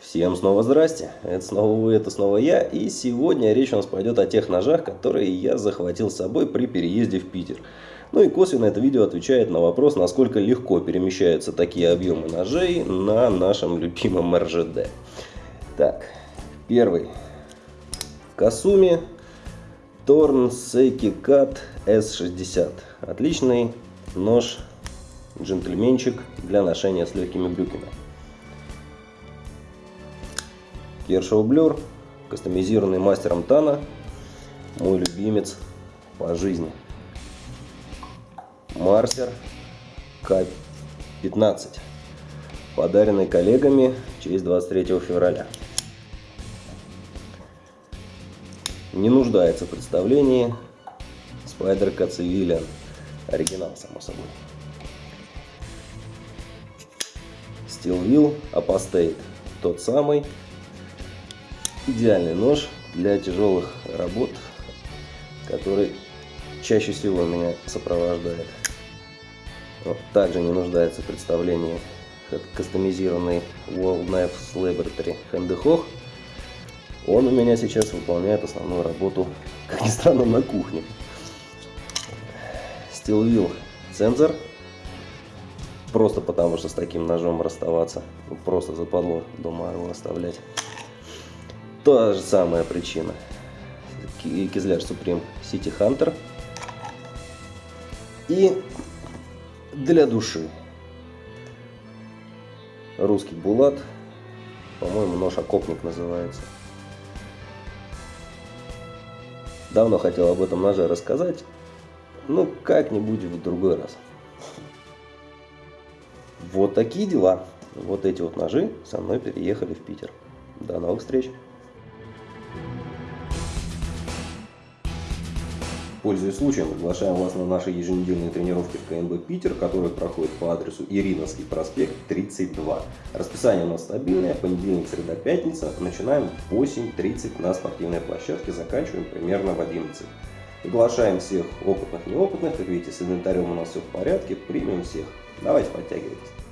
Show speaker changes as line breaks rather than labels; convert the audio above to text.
Всем снова здрасте, это снова вы, это снова я, и сегодня речь у нас пойдет о тех ножах, которые я захватил с собой при переезде в Питер. Ну и косвенно это видео отвечает на вопрос, насколько легко перемещаются такие объемы ножей на нашем любимом РЖД. Так, первый. В Касуме Торн Сейки Кат S60. Отличный нож, джентльменчик для ношения с легкими брюками. Кершоу Блюр, кастомизированный мастером Тана, мой любимец по жизни. Марсер К-15, подаренный коллегами честь 23 февраля. Не нуждается в представлении Spider Cat Civilian, оригинал, само собой. Steel Wheel Apostate, тот самый, идеальный нож для тяжелых работ, который чаще всего меня сопровождает. Вот, также не нуждается в представлении кастомизированный World Knife Laboratory Handehog. Он у меня сейчас выполняет основную работу, как ни странно, на кухне. Steel Wheel цензор. Просто потому, что с таким ножом расставаться. Просто западло дома его оставлять. Та же самая причина. Кизляр Supreme City Hunter. И для души. Русский булат. По-моему, нож окопник называется. Давно хотел об этом ноже рассказать. Ну, как-нибудь в другой раз. Вот такие дела. Вот эти вот ножи со мной переехали в Питер. До новых встреч! Пользуясь случаем, приглашаем вас на наши еженедельные тренировки в КНБ Питер, которые проходят по адресу Ириновский проспект 32. Расписание у нас стабильное, понедельник, среда, пятница. Начинаем в 8.30 на спортивной площадке, заканчиваем примерно в 11. Приглашаем всех опытных и неопытных, как видите, с инвентарем у нас все в порядке, примем всех. Давайте подтягивайтесь.